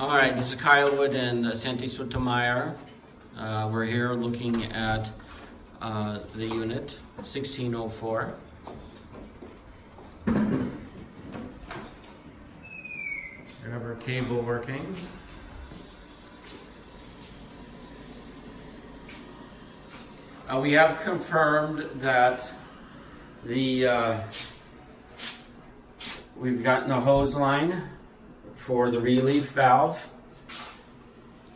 All right, this is Kyle Wood and uh, Santi Sotomayor. Uh, we're here looking at uh, the unit 1604. We have our cable working. Uh, we have confirmed that the uh, we've gotten the hose line for the relief valve.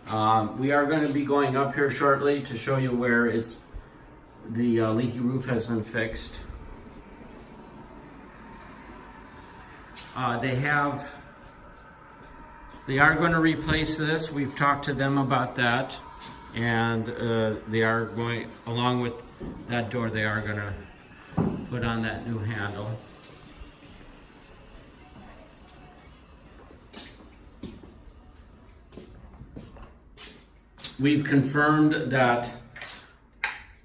Um, we are going to be going up here shortly to show you where it's the uh, leaky roof has been fixed. Uh, they have they are going to replace this. We've talked to them about that, and uh, they are going along with that door. They are going to put on that new handle. We've confirmed that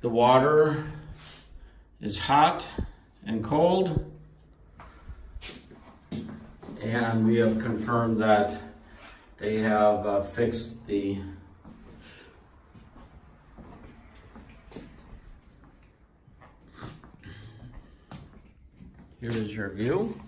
the water is hot and cold. And we have confirmed that they have uh, fixed the Here is your view.